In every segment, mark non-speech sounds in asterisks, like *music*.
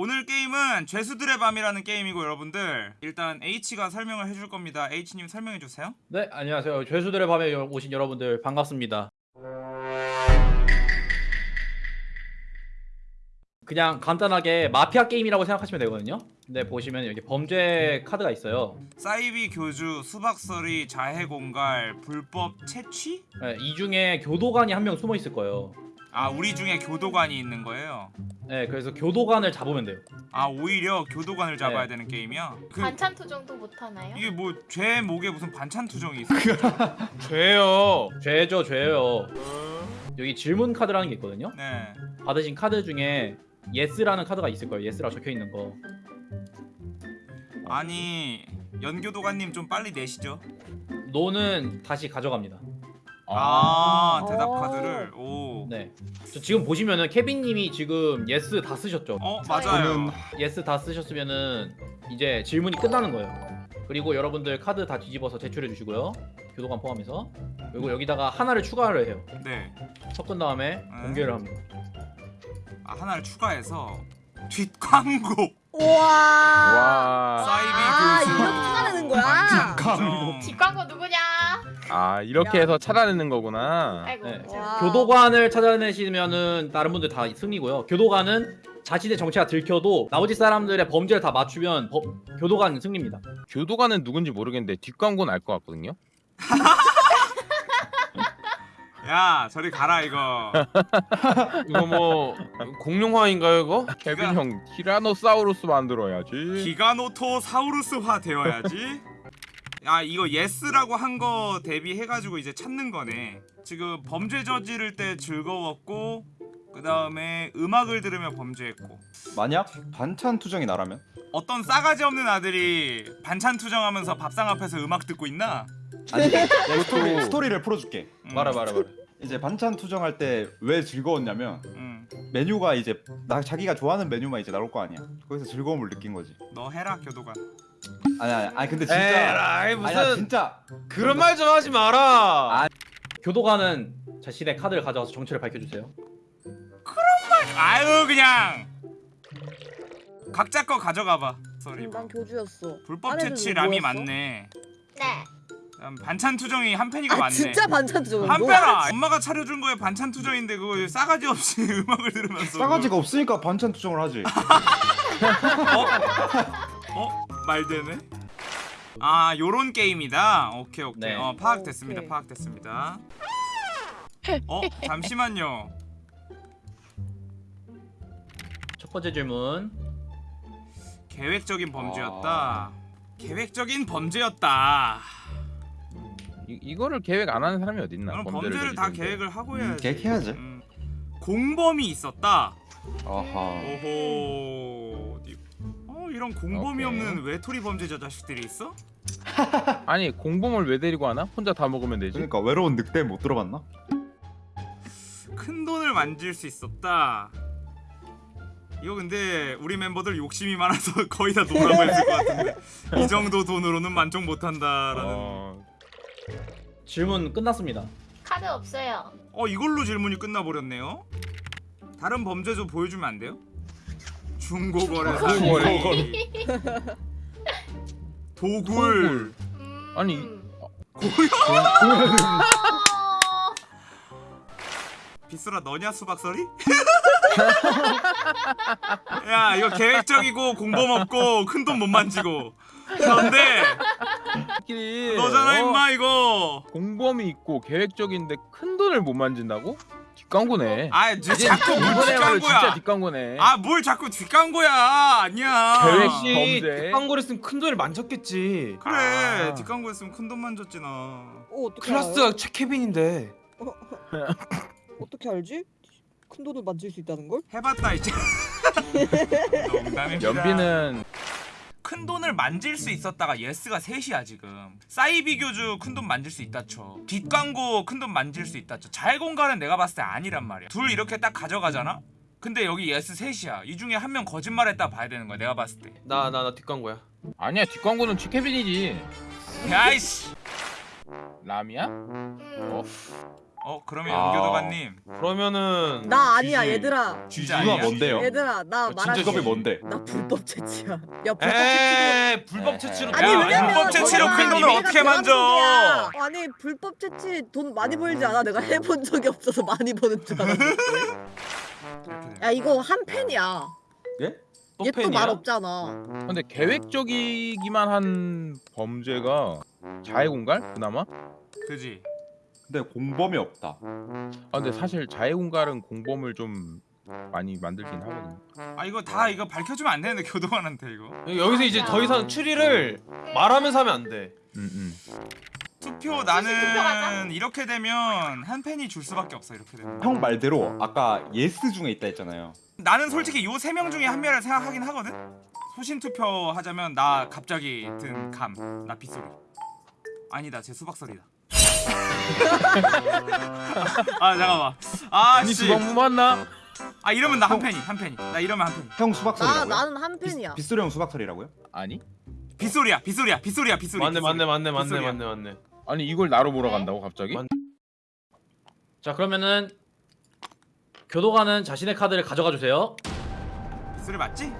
오늘 게임은 죄수들의 밤이라는 게임이고 여러분들 일단 H가 설명을 해줄 겁니다. H님 설명해 주세요. 네, 안녕하세요. 죄수들의 밤에 오신 여러분들 반갑습니다. 그냥 간단하게 마피아 게임이라고 생각하시면 되거든요. 근데 보시면 여기 범죄 카드가 있어요. 사이비 교주, 수박서리, 자해공갈, 불법 채취? 네, 이 중에 교도관이 한 명 숨어 있을 거예요. 아 우리 중에 교도관이 있는 거예요. 네, 그래서 교도관을 잡으면 돼요. 아 오히려 교도관을 잡아야 네. 되는 게임이야? 그 반찬 투정도 못하나요? 이게 뭐 죄 목에 무슨 반찬 투정이 있어? *laughs* 죄요. 죄죠, 죄요. 여기 질문 카드라는 게 있거든요. 네. 받으신 카드 중에 yes라는 카드가 있을 거예요. yes라고 적혀 있는 거. 아니 연교도관님 좀 빨리 내시죠. no는 다시 가져갑니다. 아, 아. 대답 오. 카드를 오. 네. 저 지금 보시면은 케빈님이 지금 yes 다 쓰셨죠. 어. 맞아요. yes 다 쓰셨으면은 이제 질문이 끝나는 거예요. 그리고 여러분들 카드 다 뒤집어서 제출해 주시고요. 교도관 포함해서. 그리고 여기다가 하나를 추가를 해요. 네. 섞은 다음에 공개를 합니다. 아 하나를 추가해서 뒷광고. 우와. 와. 사이비 아, 교수. 이렇게 찾아내는 거야? 완전 광고. 뒷광고 누구냐? 아 이렇게 야. 해서 찾아내는 거구나. 아이고. 네. 와. 교도관을 찾아내시면은 다른 분들 다 승리고요. 교도관은 자신의 정체가 들켜도 나머지 사람들의 범죄를 다 맞추면 법- 교도관 승리입니다. 교도관은 누군지 모르겠는데 뒷광고는 알 것 같거든요. *laughs* 야 저리 가라 이거. *laughs* 이거 뭐 공룡화인가요 이거? 케빈 형 티라노사우루스 만들어야지. 기가노토사우루스화 되어야지. 야 이거 yes라고 한 거 대비해가지고 이제 찾는 거네. 지금 범죄 저지를 때 즐거웠고 그 다음에 음악을 들으며 범죄했고 만약 반찬 투정이 나라면? 어떤 싸가지 없는 아들이 반찬 투정하면서 밥상 앞에서 음악 듣고 있나? 아니 *laughs* 스토리, 스토리를 풀어줄게 음, 말아 말아 말아 이제 반찬 투정할 때 왜 즐거웠냐면 음, 메뉴가 이제 나 자기가 좋아하는 메뉴만 이제 나올 거 아니야 거기서 즐거움을 느낀 거지 너 해라 교도관. 아니 아니 아니 근데 진짜 에라이 무슨 아니야 진짜 그런 말 좀 하지 마라. 아. 교도관은 자신의 카드를 가져와서 정체를 밝혀주세요. 아유 그냥 각자 거 가져가봐. 음, 난 교주였어. 불법 채취 뭐 람이? 많네. 네. 그다음 반찬 투정이 한 *laughs* 팬이가 아 많네. 진짜 반찬 투정. 한편아 엄마가 차려준 거에 반찬 투정인데 그거 싸가지 없이 *laughs* 음악을 들으면서 싸가지가 없으니까 반찬 투정을 하지 *laughs* 어? 어? 말되네 아 요런 게임이다 오케이 오케이 네. 어 파악됐습니다 오케이. 파악됐습니다 *laughs* 어? 잠시만요 첫 번째 질문. 계획적인 범죄였다 계획적인 범죄였다 이, 이거를 계획 안 하는 사람이 어딨나? 그럼 범죄를 다 저지르는데. 계획을 하고 음, 해야지 계획해야지. 음. 공범이 있었다 아하 오호 어 이런 공범이 오케이. 없는 외톨이 범죄자 자식들이 있어? *laughs* 아니 공범을 왜 데리고 하나? 혼자 다 먹으면 되지. 그러니까 외로운 늑대 못 들어봤나? 큰 돈을 만질 수 있었다. 이거 근데 우리 멤버들 욕심이 많아서 *laughs* 거의 다 노라고 했을 것 같은데 이 정도 돈으로는 만족 못한다라는. 어, 어, 질문 끝났습니다. 카드 없어요. 이걸로 질문이 끝나버렸네요. 다른 범죄 좀 보여주면 안 돼요? 중고거래 사기. 도굴. 음. 아니, 어. 비스라 너냐 수박설이? *laughs* 야 이거 계획적이고 공범 없고 큰 돈 못 만지고 그런데 너잖아 어, 임마 이거 공범이 있고 계획적인데 큰 돈을 못 만진다고? 뒷광고네. 아 이제 자꾸 뭘 이번에야말로 진짜 뒷광고야 뒷광고네. 아 뭘 자꾸 뒷광고야 아니야 계획 혹시 범죄. 뒷광고를 했으면 큰 돈을 만졌겠지. 그래 아. 뒷광고 했으면 큰 돈 만졌지 나 어, 어떻게 클라스가 최케빈인데. 알아요? *laughs* 어떻게 알지? 큰 돈을 만질 수 있다는 걸? 해봤다 이제 *laughs* 농담입니다 연비는 큰 돈을 만질 수 있었다가 yes가 셋이야 지금 사이비 교주 큰 돈 만질 수 있다 쳐 뒷광고 큰 돈 만질 수 있다 쳐 잘공가는 내가 봤을 때 아니란 말이야 둘 이렇게 딱 가져가잖아? 근데 여기 yes 셋이야 이 중에 한 명 거짓말했다 봐야 되는 거야 내가 봤을 때 나 나 나 뒷광고야. 아니야 뒷광고는 최케빈이지. 야이씨? 음. 어? 어 그러면 아. 연교도관님 그러면은 나 아니야 GG. 얘들아. 진짜 누가 아니야? 뭔데요? 얘들아 나 어, 진짜 말할게. 직업이 뭔데? 나 불법 채취야. 야 불법 채취도. 에이 불법 채취로 아니 야, 왜냐면 불법 채취로 큰 돈을 어떻게 만져? 아니 불법 채취 돈 많이 벌지 않아? 내가 해본 적이 없어서 많이 버는 줄 되네. 야 이거 한 팬이야. 예? 얘 또 말 없잖아. 근데 계획적이기만 한 범죄가 자해공갈 그나마? 그지 근데 공범이 없다. 아 근데 사실 자해공갈은 공범을 좀 많이 만들긴 하거든. 아 이거 다 이거 밝혀주면 안 되는데 교도관한테 이거 여기서 이제 더 이상 추리를 말하면서 하면 안 돼 음, 음. 투표 투표하자. 나는 이렇게 되면 한 팬이 줄 수밖에 없어 이렇게 되면 형 말대로 아까 yes 중에 있다 했잖아요. 나는 솔직히 요 세 명 중에 한 명을 생각하긴 하거든 소신 투표 하자면 나 갑자기 든 감 나 빗소리 아니다 제 수박서리다 아 잠깐만 아니 아씨 수박무 맞나? 아 이러면 나 한 팬이 한 팬이 나 이러면 한 팬이 형 수박소리라고요? 나 나는 한 팬이야. 빗소리 형 수박소리라고요? 아니? 빗소리야 빗소리야 빗소리야 빗소리 맞네. 맞네 맞네 맞네. 맞네 맞네 아니 이걸 나로 네? 몰아간다고 갑자기? 맞- 자 그러면은 교도관은 자신의 카드를 가져가 주세요. 빗소리 맞지?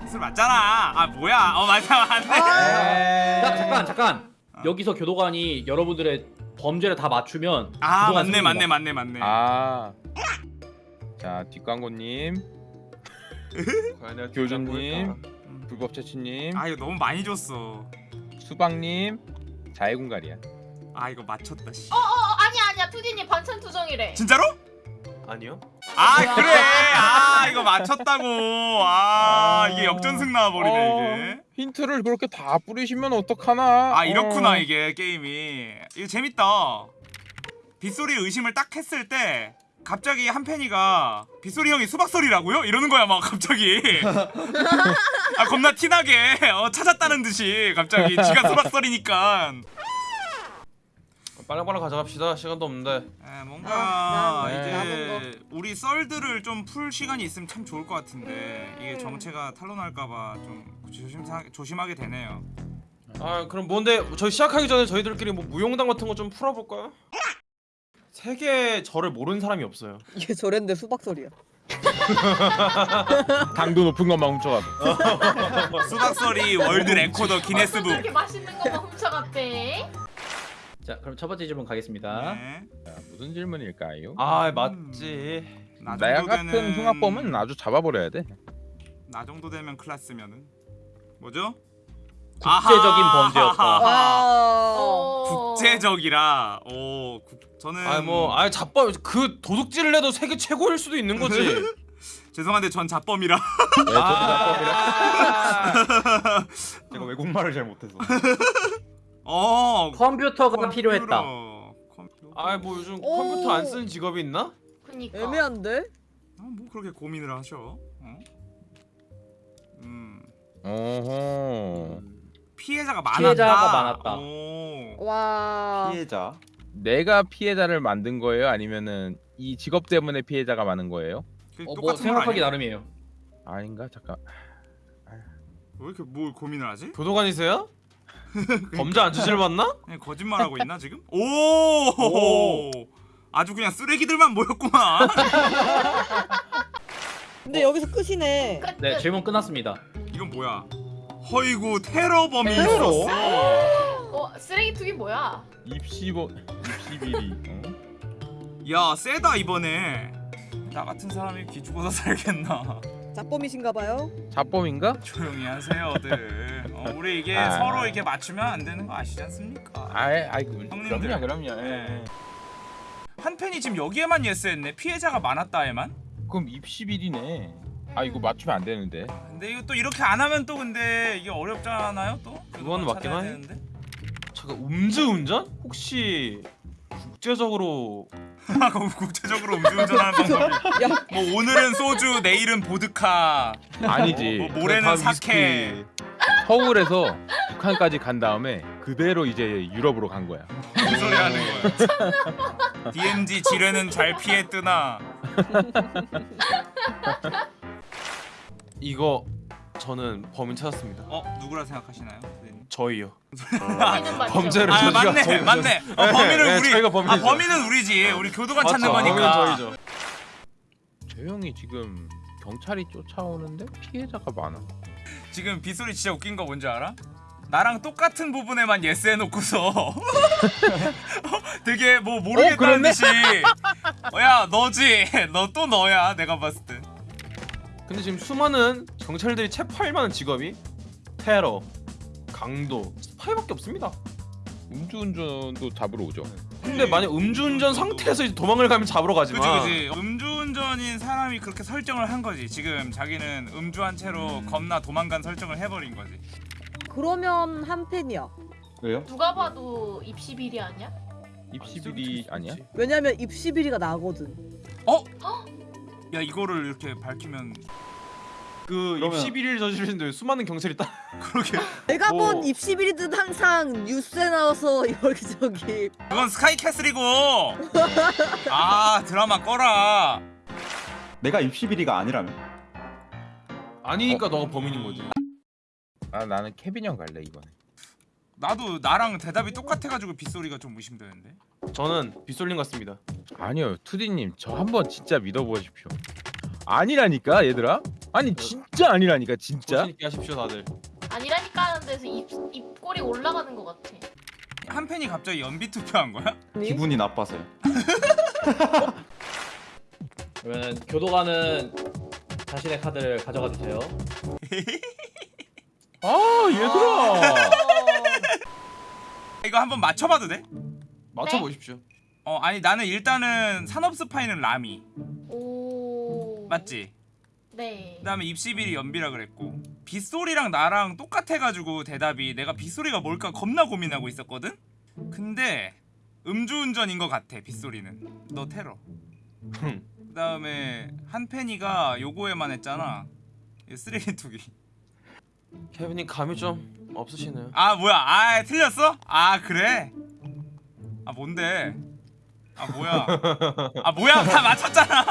빗소리 맞잖아 아 뭐야 어 맞아 맞네 자 잠깐 잠깐 여기서 교도관이 여러분들의 범죄를 다 맞추면 아 맞네. 맞네 맞네 맞네 아. *laughs* 자 뒷광고님, 교주님, 불법 채취님, 아 이거 너무 많이 줬어 수박님, 자해공갈이야. 아 이거 맞췄다 씨어 아니야 아니야 투디님 반찬 투정이래. 진짜로? 아니요 아 뭐야? 그래. 아 이거 맞췄다고. 아 이게 역전승 나와버리네 어, 이게. 힌트를 그렇게 다 뿌리시면 어떡하나? 아 이렇구나 어. 이게 게임이. 이거 재밌다. 빗소리 의심을 딱 했을 때 갑자기 한 팬이가 빗소리 형이 수박소리라고요? 이러는 거야 막 갑자기. *laughs* 아 겁나 티나게. 어, 찾았다는 듯이 갑자기. 지가 수박소리니까 빨랑빨랑 가져갑시다 시간도 없는데 에, 뭔가 아, 나- 이제 우리 썰들을 좀 풀 시간이 있으면 참 좋을 것 같은데 이게 정체가 탄로날까봐 좀 조심사, 조심하게 되네요. 아 그럼 뭔데 저희 시작하기 전에 저희들끼리 뭐 무용담 같은 거 좀 풀어볼까요? 세계 저를 모르는 사람이 없어요 이게 저랬는데 수박 서리야. *laughs* 당도 높은 것만 훔쳐가도. *laughs* 수박서리 world record 기네스북. 이렇게 맛있는 훔쳐갔대. 자 그럼 첫 번째 질문 가겠습니다. 네. 자, 무슨 질문일까요? 아 맞지 나 나 정도 같은 되는- 흉악범은 아주 잡아버려야 돼. 나 정도 되면 클라스면은 뭐죠? 국제적인 아하! 범죄였다. *laughs* 와. 어. 국제적이라. 오, 국, 저는 아니 뭐아 잡범 그 도둑질을 해도 세계 최고일 수도 있는 거지 *laughs* 죄송한데 전 자범이라. 네, 저 아, *laughs* 제가 외국말을 잘 못해서. 어. 컴퓨터가 필요했다. 컴퓨터. 아뭐 요즘 오. 컴퓨터 안 쓰는 직업이 있나? 그니까. 애매한데? 아, 뭐 그렇게 고민을 하셔? 어? 음. 어허. 피해자가 많았다. 피해자가 많았다. 오. 와. 피해자. 내가 피해자를 만든 거예요? 아니면은 이 직업 때문에 피해자가 많은 거예요? 그 어, 뭐 생각하기? 나름이에요. 아닌가? 잠깐. 왜 이렇게 뭘 고민을 하지? 교도관이세요? 범죄 안 저질렀나? 그냥 거짓말하고 있나 지금? 오! 아주 그냥 쓰레기들만 모였구만. *laughs* 근데 여기서 끝이네. 끝, 네 끝. 질문 끝났습니다. 이건 뭐야? 허이구 테러범이 테러? 있었어. 어 쓰레기 투기 뭐야? 입시보 입시비리. 어? 야 세다 이번에. 나 같은 사람이 기죽어서 살겠나? 자범이신가봐요. 자범인가? 조용히 하세요들. 어, 우리 이게 아. 서로 이렇게 맞추면 안 되는 거 아시지 않습니까? 아이 아이 그- 형님들. 그럼요 그럼요. 예. 네. 한 팬이 지금 여기에만 예스했네. 피해자가 많았다에만. 그럼 입시비리네. 아 이거 맞추면 안 되는데. 근데 이거 또 이렇게 안 하면 또 근데 이게 어렵잖아요 또. 그건 그거 맞긴 하네. 잠깐 음주운전? 혹시 국제적으로 *laughs* 그럼 국제적으로 음주운전하는 방법이. *laughs* 야. 뭐 오늘은 소주, 내일은 보드카, 아니지. 뭐 모레는 다 사케. 서울에서 북한까지 간 다음에 그대로 이제 유럽으로 간 거야. 무슨 소리 하는 거야? *laughs* DMZ 지뢰는 잘 피해 뜨나? *laughs* 이거 저는 범인 찾았습니다. 어 누구라 생각하시나요? 선생님? 저희요. 범죄를 아 저희가- 맞네 저희가- 맞네. 어, 범인은 네, 우리. 저희가 범인이죠. 아 범인은 우리지. 우리 교도관 찾는 맞죠, 거니까. 범인은 저희죠. 저 형이 지금 경찰이 쫓아오는데 피해자가 많아. 지금 빗소리 진짜 웃긴 거 뭔지 알아? 나랑 똑같은 부분에만 yes 해놓고서 *laughs* 되게 뭐 모르겠다는 그랬네? 듯이 어, 야 너지 *laughs* 너 또 너야 내가 봤을 때 근데 지금 수많은 경찰들이 체포할 만한 직업이 테러, 강도, 스파이밖에 없습니다. 음주운전도 잡으러 오죠. 근데 만약 음주운전 상태에서 이제 도망을 가면 잡으러 그지 가지만 그지 음주운전인 사람이 그렇게 설정을 한 거지 지금 자기는 음주한 채로 겁나 도망간 설정을 해버린 거지 그러면 한 팬이야. 왜요? 누가 봐도 입시 비리 아니야? 입시 비리 아니야? 왜냐면 입시 비리가 나거든. 야 이거를 이렇게 밝히면 그 그러면- 입시 비리를 저지르는데 수많은 경찰이 딱 *laughs* 그러게 내가 뭐- 본 입시 비리는 항상 뉴스에 나와서 *laughs* 여기 저기 그건 스카이캐슬이고 아 드라마 꺼라 내가 입시 비리가 아니라면? 아니니까 너가 범인인 거지. 아 나는 케빈 형 갈래 이번에. 나도 나랑 대답이 똑같아가지고 빗소리가 좀 의심되는데 저는 빗솔린 같습니다. 아니요 투디님 저 한번 진짜 믿어보십시오. 아니라니까 얘들아. 아니 진짜 아니라니까 진짜. 조심 있게 하십시오 다들. 아니라니까 하는 데서 입, 입꼬리 올라가는 것 같아. 한 팬이 갑자기 연비 투표한 거야? 기분이 나빠서요. *laughs* 그러면 교도관은 자신의 카드를 가져가 주세요. *laughs* 아 얘들아. 이거 한번 맞춰봐도 돼? 맞춰 보십시오. 어 아니 나는 일단은 산업 스파이는 라미 오. 맞지? 네. 그다음에 입시비리 연비라 그랬고 빗소리랑 나랑 똑같아가지고 대답이 내가 빗소리가 뭘까 겁나 고민하고 있었거든? 근데 음주운전인 것 같아 빗소리는 너 테러 흠. 그다음에 한팬이가 요거에만 했잖아 이 쓰레기 투기 케빈님 감이 좀 없으시네요. 아 뭐야 아 틀렸어? 아 그래? 아 뭔데? 아 뭐야 아 뭐야 다 맞췄잖아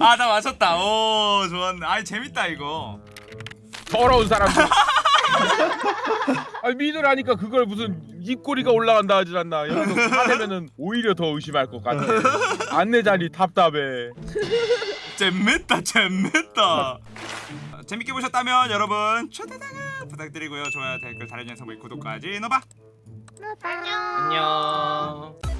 아다 맞췄다 오 좋았네 아 재밌다 이거 더러운 사람들. *laughs* 아 믿으라니까 그걸 무슨 입꼬리가 올라간다 하질 않나. 여기서 화내면은 오히려 더 의심할 것 같아. 안내 자리 답답해. 재밌다 재밌다 재밌게 보셨다면 여러분 초대장을 부탁드리고요 좋아요 댓글 달아주는 선물 구독까지 넣어봐 안녕. 안녕.